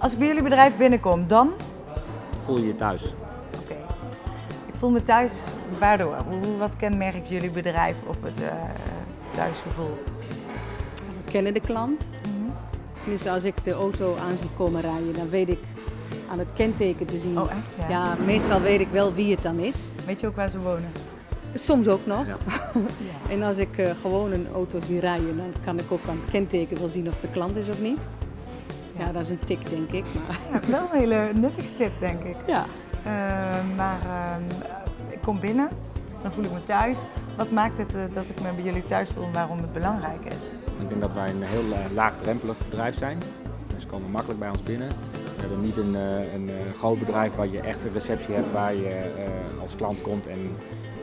Als ik bij jullie bedrijf binnenkom, dan? Voel je je thuis? Oké. Ik voel me thuis. Waardoor? Wat kenmerkt jullie bedrijf op het eh, thuisgevoel? We kennen de klant. Dus als ik de auto aan zie komen rijden, dan weet ik aan het kenteken te zien. Oh, echt? Ja. Ja, meestal weet ik wel wie het dan is. Weet je ook waar ze wonen? Soms ook nog. Ja. En als ik eh, gewoon een auto zie rijden, dan kan ik ook aan het kenteken wel zien of de klant is of niet. Ja, dat is een tik denk ik. Maar Ja, wel een hele nuttige tip, denk ik. ja. Eh, maar ehm, ik kom binnen, dan voel ik me thuis. Wat maakt het eh, dat ik me bij jullie thuis voel en waarom het belangrijk is? Ik denk dat wij een heel eh, laagdrempelig bedrijf zijn. Mensen komen makkelijk bij ons binnen. We hebben niet een, eh, een eh, groot bedrijf waar je echt een receptie hebt waar je eh, als klant komt en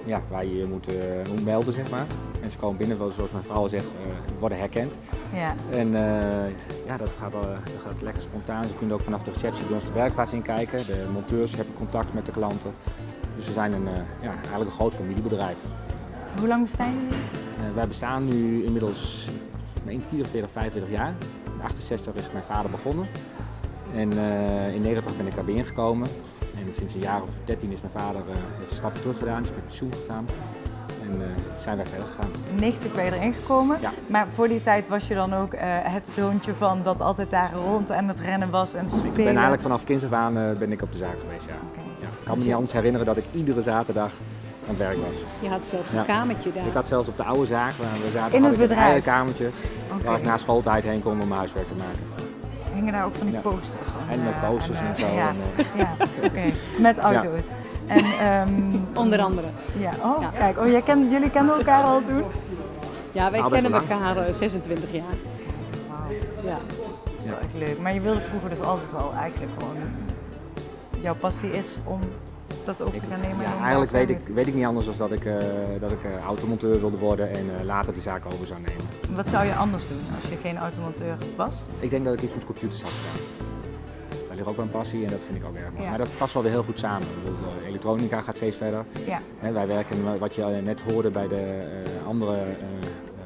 ja, waar je je moet, eh, moet melden, zeg maar. Mensen komen binnen, zoals mijn vrouw al zegt, eh, worden herkend. Ja. En eh, ja, dat gaat, dat gaat lekker spontaan. Ze kunnen ook vanaf de receptie bij ons de werkplaats in kijken. De monteurs hebben contact met de klanten. Dus we zijn een, ja, eigenlijk een groot familiebedrijf. Hoe lang bestaan jullie? Eh, wij bestaan nu inmiddels ik meen 44, 45 jaar. In 68 is mijn vader begonnen. En in 90 ben ik daarbij ingekomen. En sinds een jaar of 13 is mijn vader, eh, heeft een stap terug gedaan, is met pensioen gegaan. En eh, zijn wij verder gegaan. 90 ben je erin gekomen. Ja. Maar voor die tijd was je dan ook eh, het zoontje van dat altijd daar rond en het rennen was en spelen? Ik ben eigenlijk vanaf kinds af aan eh, ben ik op de zaak geweest, ja. Ja. Ik kan Dus me je- niet anders herinneren dat ik iedere zaterdag aan het werk was. Je had zelfs een Ja. kamertje daar. Ik had zelfs op de oude zaak, waar we zaten, In het een bedrijf? eigen kamertje waar ik na schooltijd heen kon om mijn huiswerk te maken. Hingen daar ook van die Ja. posters? En met eh, posters en zo. Ja, En, eh, ja oké. Met auto's. En, ehm, Onder andere. Ja, oh, Ja. kijk. Oh, jij kende, jullie kenden elkaar al toen? Ja, wij best kennen elkaar eh, 26 jaar. Ja. Dat is wel echt leuk. Maar je wilde vroeger dus altijd al eigenlijk gewoon... Jouw passie is om dat over te gaan nemen? en Ja, eigenlijk weet ik, weet ik niet anders dan dat ik, eh, dat ik eh, automonteur wilde worden en eh, later de zaak over zou nemen. Wat zou je anders doen als je geen automonteur was? Ik denk dat ik iets met computers had gedaan. Daar ligt ook wel een passie en dat vind ik ook erg mooi. Ja. Maar dat past wel weer heel goed samen. Bedoel, elektronica gaat steeds verder. Ja. Hè, wij werken, wat je net hoorde bij de andere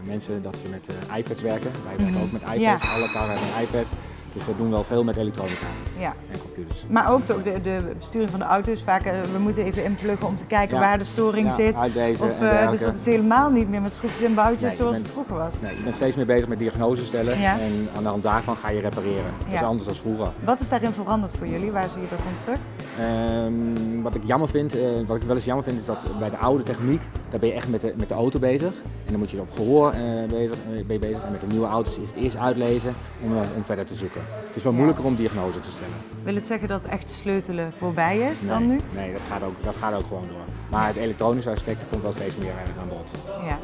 mensen, dat ze met iPads werken. Wij werken Mhm. ook met iPads, alle karren hebben een iPad. Dus we doen wel veel met elektronica ja. en computers. Maar ook de, de, besturing van de auto's. Vaak, eh, we moeten even inpluggen om te kijken Ja. waar de storing Ja, zit. Of, eh, dus dat is helemaal niet meer met schroefjes en boutjes Nee, zoals bent- het vroeger was. Nee, je bent steeds meer bezig met diagnose stellen en aan de hand daarvan ga je repareren. Dat is anders dan vroeger. Wat is daarin veranderd voor jullie? Waar zie je dat in terug? Ehm, wat ik jammer vind, eh, wat ik wel eens jammer vind, is dat bij de oude techniek, daar ben je echt met de, met de auto bezig. En dan moet je op gehoor eh, bezig, eh, ben je bezig. En met de nieuwe auto's is het eerst uitlezen om, eh, om verder te zoeken. Het is wel moeilijker om diagnose te stellen. Wil het zeggen dat echt sleutelen voorbij is dan nu? Nee, dat gaat, ook, dat gaat ook gewoon door. Maar het elektronische aspect komt wel steeds meer eh, aan bod. Ja.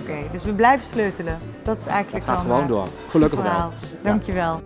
Oké, dus we blijven sleutelen. Dat is Het eigenlijk gaat dan, gewoon eh, door. Gelukkig wel. Dankjewel.